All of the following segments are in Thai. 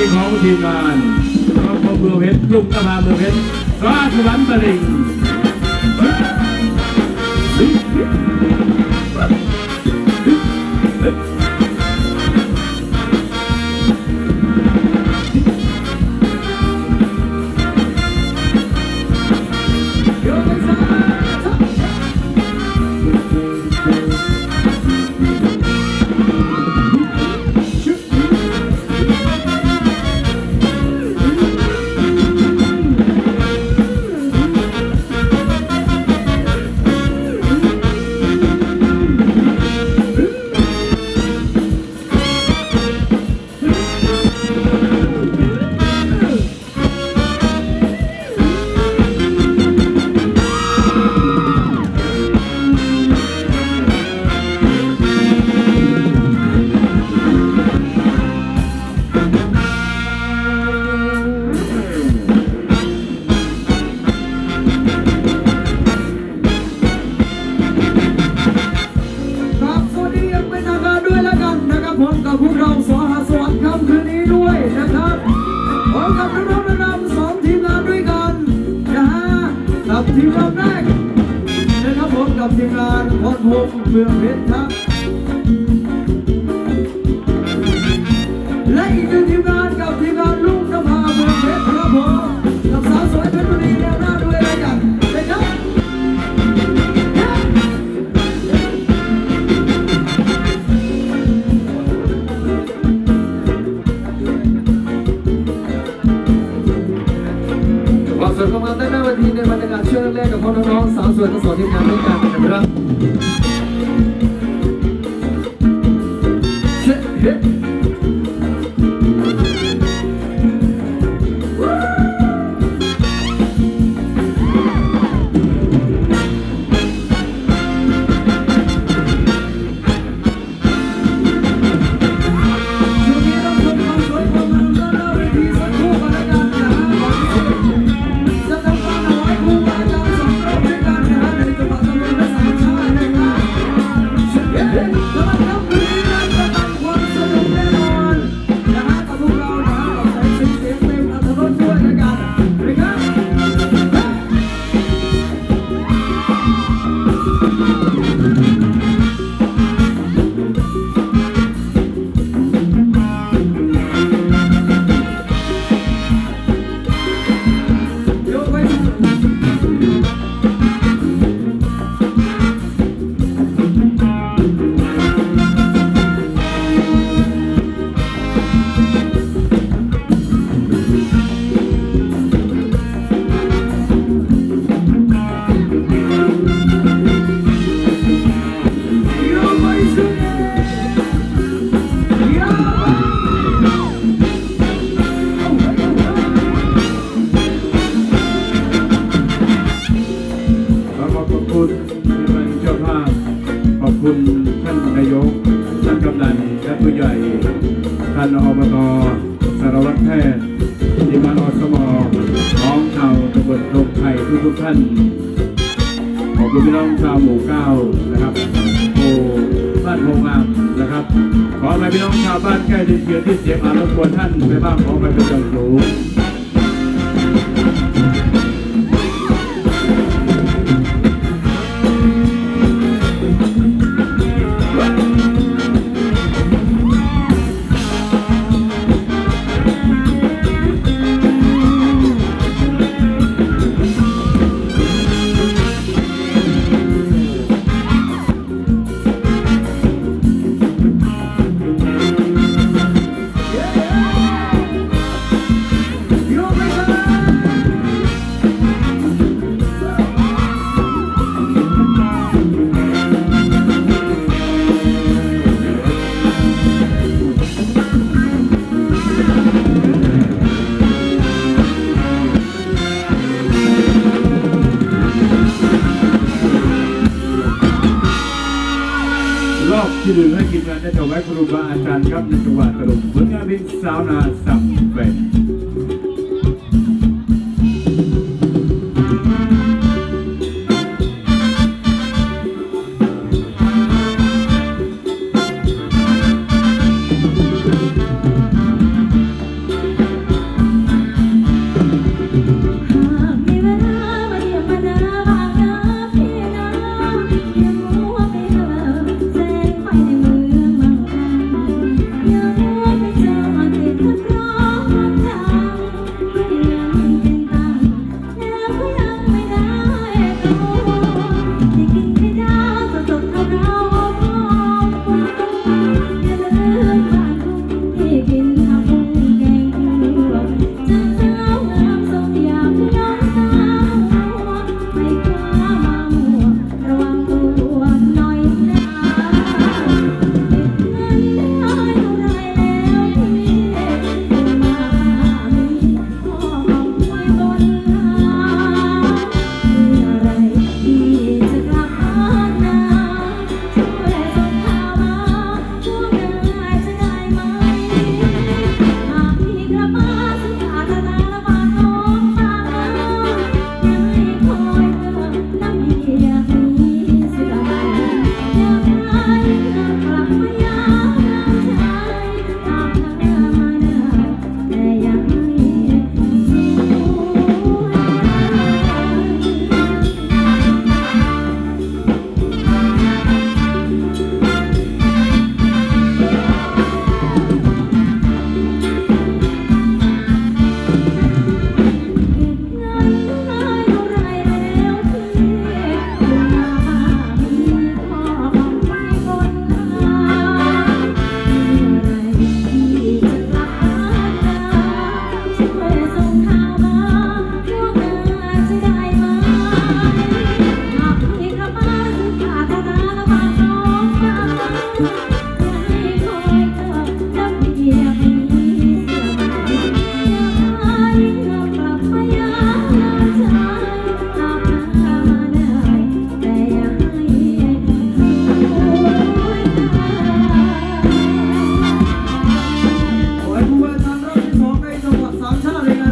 ีของทีมงานครอบครัวเมืองเพชรลุงตะพาเมืองเพชรราชวัฒน์ตลิ่ง พงษ์เมืองเพชรครับและอีกหนึ่งทีมงานกับทีมงานลูกนภาเมืองเพชรครับผมกับสาว ทุกทุกท่าน ขอบคุณพี่น้องชาวหมู่เก้านะครับโอ้บ้านโพงามนะครับ ขอไปพี่น้องชาวบ้านใกล้เคียงที่เสียงอารบกวนท่านไปบ้างขอไปเป็นจังสูงร ที่หนึ่งให้กินงานได้ถวายครูบาอาจารย์ครับในจังหวัดตรังผลงานเป็นสาวนาสับเป็ด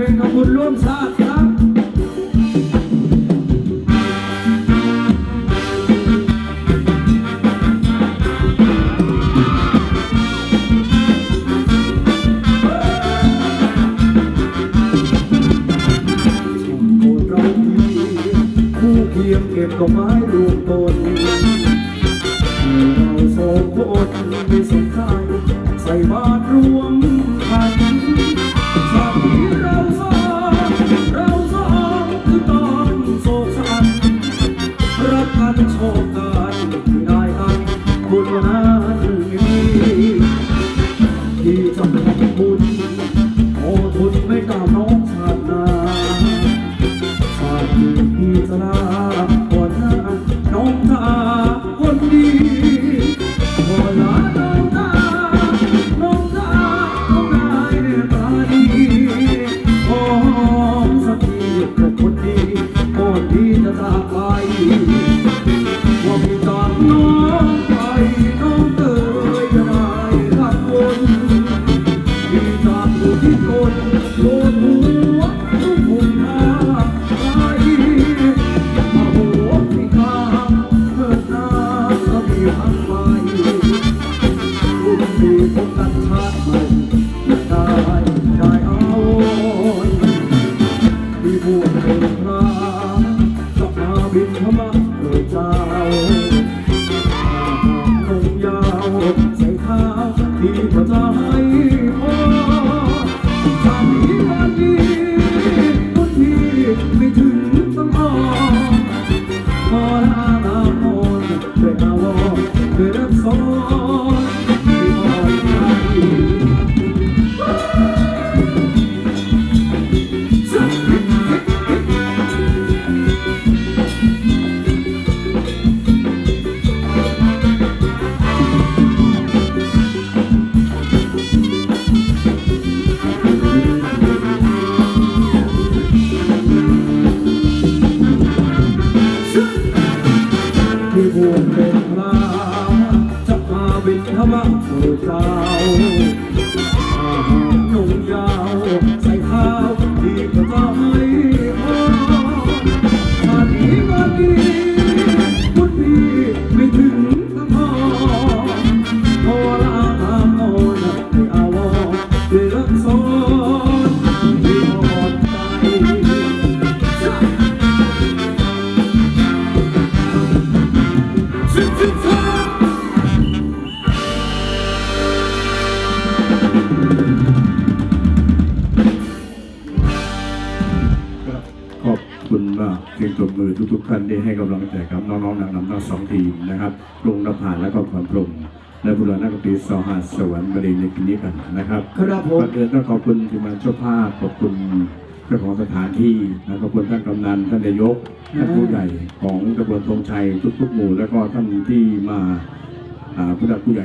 เพลงขอบคุณร่วมชาติครับียงเก็บดอกไม้รวมตนเราสองคนไม่สนใจใส่บาตรรวม จะทำบุญโอ้ทุนไม่กล้าน้องชาตินาชาตินี้พี่จะลาก่อนหน้าน้องตาคนดีก่อนลาน้องตาน้องตาน้องนายตาดีหอมสักทีกับคนดีก่อนที่จะจาก ส บินธรรมะโปรดเจ้าอาหารนมยาวใส่ข้าวที่พระจาให้พอชาตินี้วัน ทุกๆท่านที่ให้กำลังใจครับน้องๆนางนำทั้งสองทีมนะครับปรุงนภาและก็ความปรุงและบุรณะกตีสหัสสวรรค์บริในคืนนี้กันนะครับครับผมก่อนอื่นต้องขอบคุณทีมงานเจ้าภาพขอบคุณเจ้าของสถานที่และขอบคุณท่านกำนันท่านนายกท่านผู้ใหญ่ของตำบลธงชัยทุกๆหมู่ แล้วก็ท่านที่มาอ่าผู้หลักผู้ใหญ่